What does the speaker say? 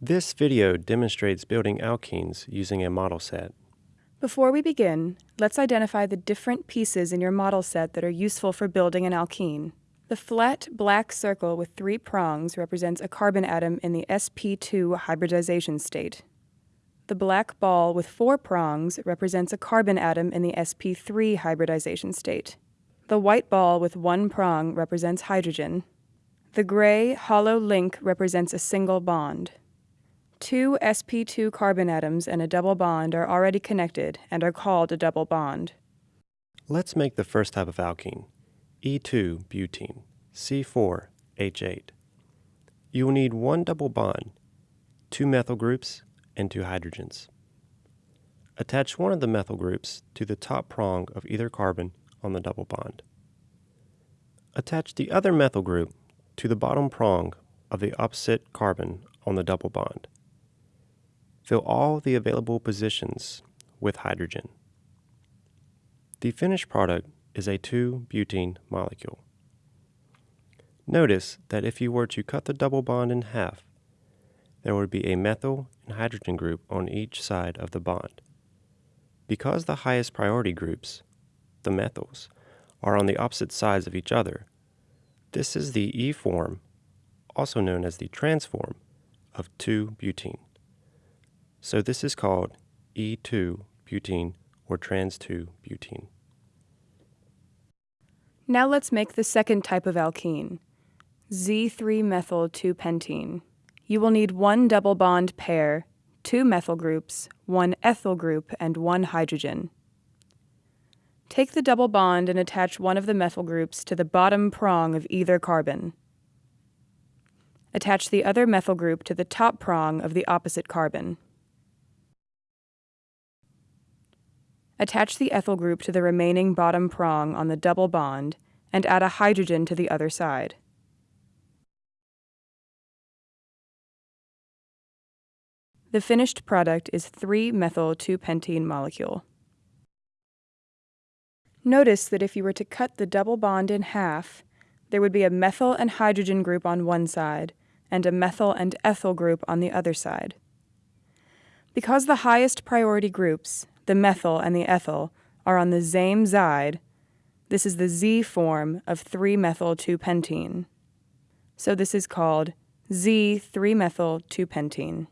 This video demonstrates building alkenes using a model set. Before we begin, let's identify the different pieces in your model set that are useful for building an alkene. The flat black circle with three prongs represents a carbon atom in the sp2 hybridization state. The black ball with four prongs represents a carbon atom in the sp3 hybridization state. The white ball with one prong represents hydrogen. The gray hollow link represents a single bond. Two sp2 carbon atoms and a double bond are already connected and are called a double bond. Let's make the first type of alkene, E2 butene, C4H8. You will need one double bond, two methyl groups, and two hydrogens. Attach one of the methyl groups to the top prong of either carbon on the double bond. Attach the other methyl group to the bottom prong of the opposite carbon on the double bond. Fill all the available positions with hydrogen. The finished product is a 2-butene molecule. Notice that if you were to cut the double bond in half, there would be a methyl and hydrogen group on each side of the bond. Because the highest priority groups, the methyls, are on the opposite sides of each other, this is the E form, also known as the trans form, of 2-butene. So this is called E2-butene or trans-2-butene. Now let's make the second type of alkene, Z3-methyl-2-pentene. You will need one double bond pair, two methyl groups, one ethyl group, and one hydrogen. Take the double bond and attach one of the methyl groups to the bottom prong of either carbon. Attach the other methyl group to the top prong of the opposite carbon. Attach the ethyl group to the remaining bottom prong on the double bond and add a hydrogen to the other side. The finished product is 3-methyl-2-pentene molecule. Notice that if you were to cut the double bond in half, there would be a methyl and hydrogen group on one side and a methyl and ethyl group on the other side. Because the highest priority groups, the methyl and the ethyl, are on the same side, this is the Z form of 3-methyl-2-pentene. So this is called Z3-methyl-2-pentene.